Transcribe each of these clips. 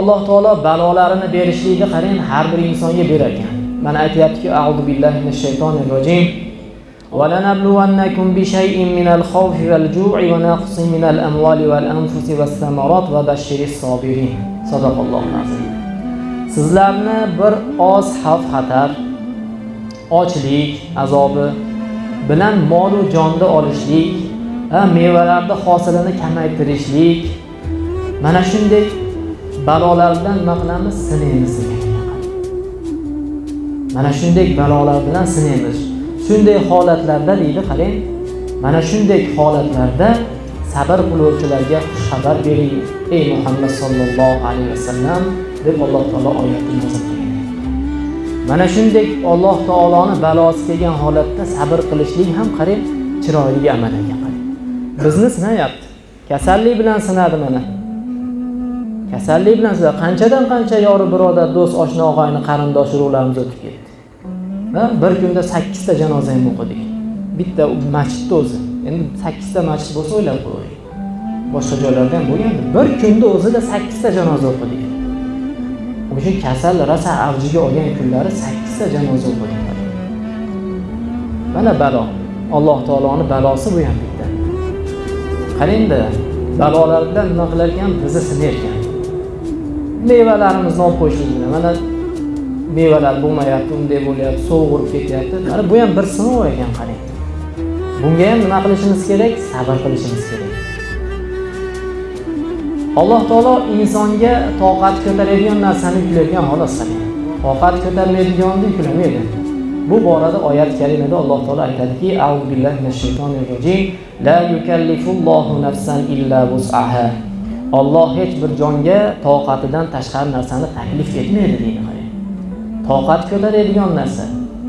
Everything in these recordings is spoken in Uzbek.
alloh taolo balolarini berishlikni qarang har bir insonga berar ekan mana aytyaptiki audu billahi minash shaytonir rojim ولنبلونكم بشيء من الخوف والجوع ونقص من الأموال والأنفس والثمرات وبشر الصابرين صدق الله العظيم sizlarni bir oz xavf xatar ochlik azobi bilan molu jonni olishlik mevalarni hosilini kamaytirishlik mana shunday balolardan nima qilamiz sinaymiz. Mana shunday balolar bilan sinaymiz. Shunday holatlarda deydi qarang. Mana shunday holatlarda sabr qiluvchilarga xushxabar bering ey muhammad sollallohu alayhi vasallam deb alloh taolo oyatni qilgan. Mana shunday alloh taoloni balosi kelgan holatda sabr qilishlik ham qarang chiroyli amal ekan qarang. Bizni sinayapti kasallik bilan sinadi mana kasallik bilan sizlar qanchadan qancha yori birodar do'st oshna og'ayni qarindosh urug'larimiz o'tib ketdi. Bir kunda sakkizta janoza ham o'qidik. Bitta masjid o'zi. Endi sakkizta masjid bo'lsa o'ylab ko'ring boshqa joylarda ham bo'lgan bir kunda o'zida sakkizta janoza o'qidik. O'sha kasal rosa avjiga olgan kunlari sakkizta janoza o'qidik. Mana balo. Alloh taoloni balosi bu ham bitta. Qarangda balolardan nima qilar ekan bizni sinayotgan. Mevalarimizni olib qo'yishlik mana mevalar bo'lmayapti unday bo'lyapti sovug'urib ketyapti. Mana bu ham bir sinov ekan qarang. Bunga ham nima qilishimiz kerak? Sabr qilishimiz kerak. Alloh taolo insonga toqat ko'taradigan narsani yuklaydigan xolos toqat ko'tarmaydigonni yuklamaydi bu borada oyat karimada alloh taolo aytadiki billahi minash shaytonir rojim. La yukallifullohu nafsan illa vus'aha Alloh hech bir jonga toqatidan tashqari narsani taklif etmaydi deydi toqat ko'taradigan narsa.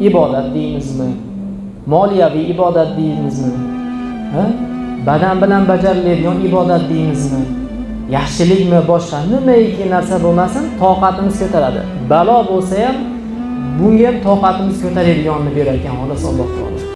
Ibodat deymizmi? Moliyaviy ibodat deymizmi? Ha? badan bilan bajariladigan ibodat deymizmi? Yaxshilikmi boshqa nimaiki narsa bo'lmasin toqatimiz ko'taradi. Balo bo'lsa ham bunga ham toqatimiz ko'taradiganini berar ekan xolos alloh taolo.